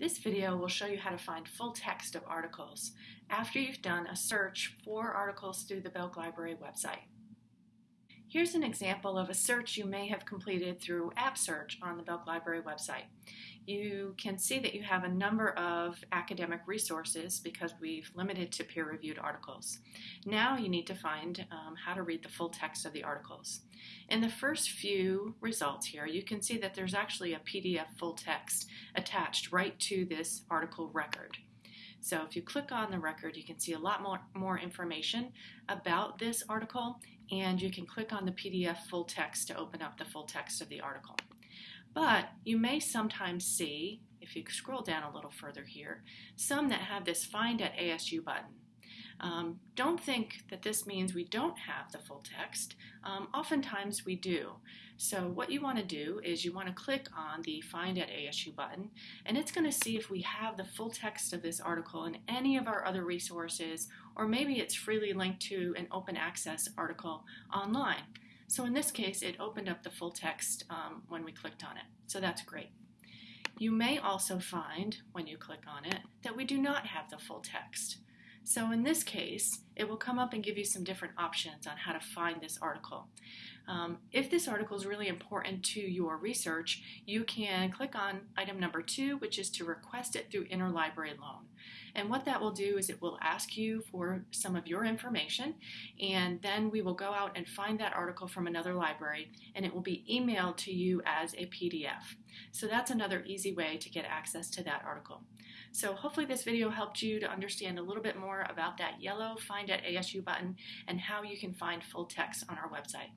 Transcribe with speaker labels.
Speaker 1: This video will show you how to find full text of articles after you've done a search for articles through the Belk Library website. Here's an example of a search you may have completed through App Search on the Belk Library website. You can see that you have a number of academic resources because we've limited to peer-reviewed articles. Now you need to find um, how to read the full text of the articles. In the first few results here, you can see that there's actually a PDF full text attached right to this article record. So if you click on the record, you can see a lot more, more information about this article, and you can click on the PDF full text to open up the full text of the article. But you may sometimes see, if you scroll down a little further here, some that have this Find at ASU button. Um, don't think that this means we don't have the full text. Um, oftentimes we do. So what you want to do is you want to click on the Find at ASU button and it's going to see if we have the full text of this article in any of our other resources or maybe it's freely linked to an open access article online. So in this case it opened up the full text um, when we clicked on it. So that's great. You may also find, when you click on it, that we do not have the full text. So in this case, it will come up and give you some different options on how to find this article. Um, if this article is really important to your research, you can click on item number two, which is to request it through interlibrary loan. And what that will do is it will ask you for some of your information, and then we will go out and find that article from another library, and it will be emailed to you as a PDF. So that's another easy way to get access to that article. So hopefully this video helped you to understand a little bit more about that yellow Find at ASU button and how you can find full text on our website.